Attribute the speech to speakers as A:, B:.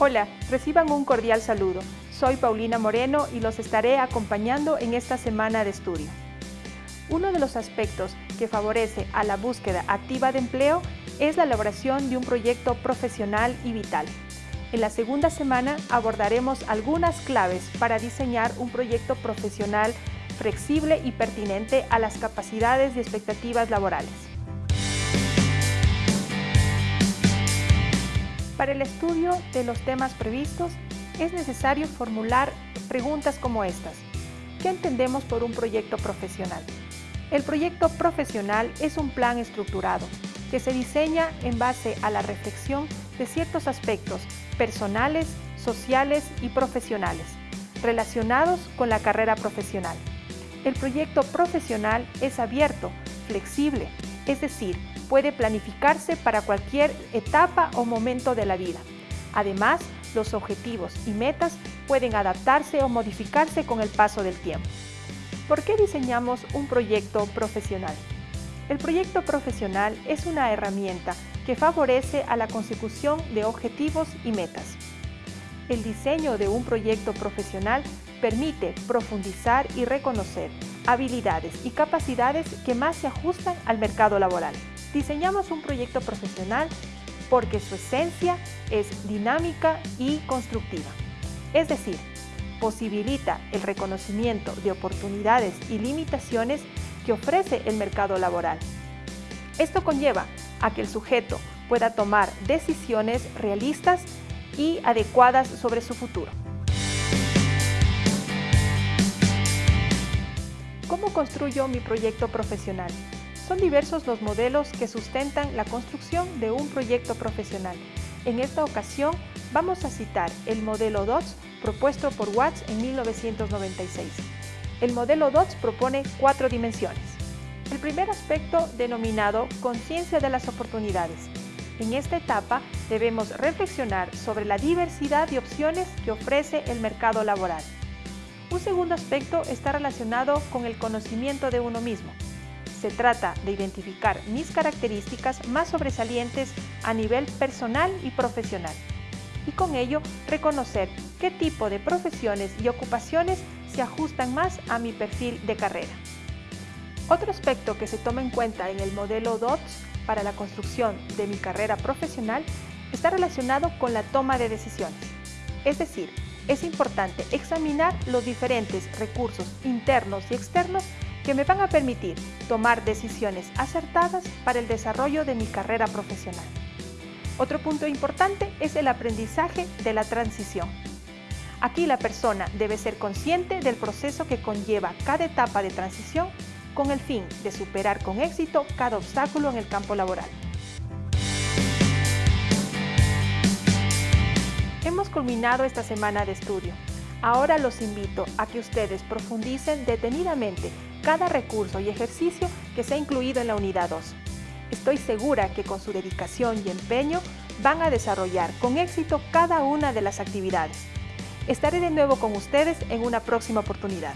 A: Hola, reciban un cordial saludo. Soy Paulina Moreno y los estaré acompañando en esta semana de estudio. Uno de los aspectos que favorece a la búsqueda activa de empleo es la elaboración de un proyecto profesional y vital. En la segunda semana abordaremos algunas claves para diseñar un proyecto profesional flexible y pertinente a las capacidades y expectativas laborales. Para el estudio de los temas previstos, es necesario formular preguntas como estas. ¿Qué entendemos por un proyecto profesional? El proyecto profesional es un plan estructurado que se diseña en base a la reflexión de ciertos aspectos personales, sociales y profesionales relacionados con la carrera profesional. El proyecto profesional es abierto, flexible, es decir, puede planificarse para cualquier etapa o momento de la vida. Además, los objetivos y metas pueden adaptarse o modificarse con el paso del tiempo. ¿Por qué diseñamos un proyecto profesional? El proyecto profesional es una herramienta que favorece a la consecución de objetivos y metas. El diseño de un proyecto profesional permite profundizar y reconocer habilidades y capacidades que más se ajustan al mercado laboral. Diseñamos un proyecto profesional porque su esencia es dinámica y constructiva. Es decir, posibilita el reconocimiento de oportunidades y limitaciones que ofrece el mercado laboral. Esto conlleva a que el sujeto pueda tomar decisiones realistas y adecuadas sobre su futuro. ¿Cómo construyo mi proyecto profesional? Son diversos los modelos que sustentan la construcción de un proyecto profesional. En esta ocasión vamos a citar el modelo DOTS propuesto por Watts en 1996. El modelo DOTS propone cuatro dimensiones. El primer aspecto denominado conciencia de las oportunidades. En esta etapa debemos reflexionar sobre la diversidad de opciones que ofrece el mercado laboral. Un segundo aspecto está relacionado con el conocimiento de uno mismo. Se trata de identificar mis características más sobresalientes a nivel personal y profesional y con ello reconocer qué tipo de profesiones y ocupaciones se ajustan más a mi perfil de carrera. Otro aspecto que se toma en cuenta en el modelo DOTS para la construcción de mi carrera profesional está relacionado con la toma de decisiones. Es decir, es importante examinar los diferentes recursos internos y externos que me van a permitir tomar decisiones acertadas para el desarrollo de mi carrera profesional. Otro punto importante es el aprendizaje de la transición. Aquí la persona debe ser consciente del proceso que conlleva cada etapa de transición con el fin de superar con éxito cada obstáculo en el campo laboral. Hemos culminado esta semana de estudio. Ahora los invito a que ustedes profundicen detenidamente cada recurso y ejercicio que se ha incluido en la unidad 2. Estoy segura que con su dedicación y empeño van a desarrollar con éxito cada una de las actividades. Estaré de nuevo con ustedes en una próxima oportunidad.